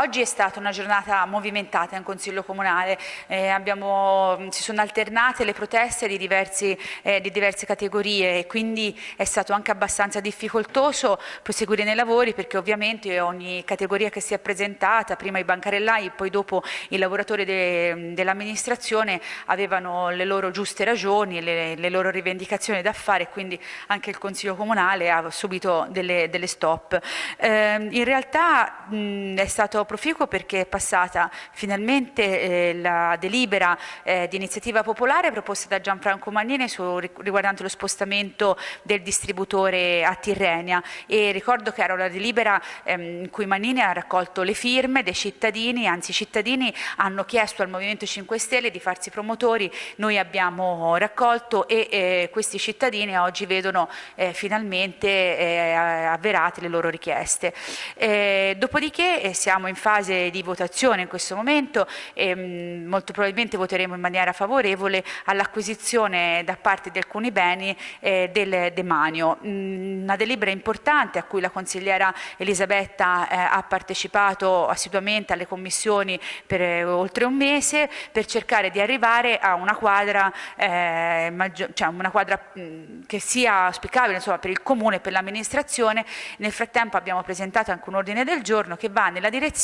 Oggi è stata una giornata movimentata in Consiglio Comunale, eh, abbiamo, si sono alternate le proteste di, diversi, eh, di, diverse categorie e quindi è stato anche abbastanza difficoltoso proseguire nei lavori perché ovviamente ogni categoria che si è presentata, prima i bancarellai, poi dopo i lavoratori de, dell'amministrazione avevano le loro giuste ragioni, le, le, loro rivendicazioni da fare e quindi anche il Consiglio Comunale ha subito delle, delle stop. Eh, in realtà mh, è stato proficuo perché è passata finalmente eh, la delibera eh, di iniziativa popolare proposta da Gianfranco Magnini su, riguardante lo spostamento del distributore a Tirrenia e ricordo che era una delibera ehm, in cui Magnini ha raccolto le firme dei cittadini, anzi i cittadini hanno chiesto al Movimento 5 Stelle di farsi promotori, noi abbiamo raccolto e eh, questi cittadini oggi vedono eh, finalmente eh, avverate le loro richieste. Eh, dopodiché siamo in fase di votazione in questo momento e mh, mm, molto probabilmente voteremo in maniera favorevole all'acquisizione da parte di alcuni beni eh, del demanio. Mm, una delibera importante a cui la consigliera Elisabetta eh, ha partecipato assiduamente alle commissioni per eh, oltre un mese per cercare di arrivare a una quadra, cioè una quadra mm, che sia auspicabile insomma, per il comune e per l'amministrazione. Nel frattempo abbiamo presentato anche un ordine del giorno che va nella direzione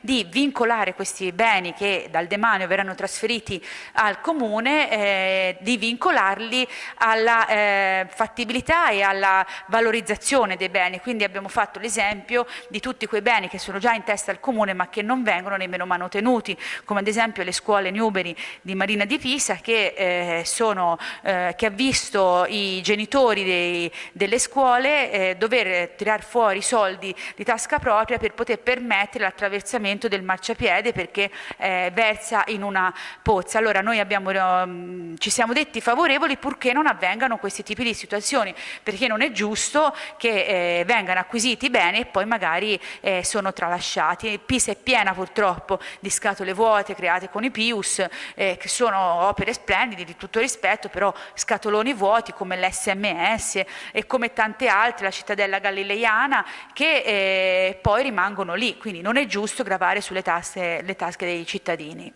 di vincolare questi beni che dal demanio verranno trasferiti al comune, eh, di vincolarli alla eh, fattibilità e alla valorizzazione dei beni. Quindi abbiamo fatto l'esempio di tutti quei beni che sono già in testa al comune ma che non vengono nemmeno manutenuti, come ad esempio le scuole Newbery di Marina di Pisa che, eh, sono, eh, che ha visto i genitori dei, delle scuole eh, dover tirare fuori soldi di tasca propria per poter permettere l'attraversamento versamento del marciapiede perché eh, versa in una pozza. Allora noi abbiamo, um, ci siamo detti favorevoli purché non avvengano questi tipi di situazioni, perché non è giusto che eh, vengano acquisiti beni e poi magari eh, sono tralasciati. Pisa è piena purtroppo di scatole vuote create con i Pius, eh, che sono opere splendide di tutto rispetto, però scatoloni vuoti come l'SMS e come tante altre, la cittadella galileiana, che eh, poi rimangono lì, quindi non è giusto gravare sulle tasse, tasche dei cittadini.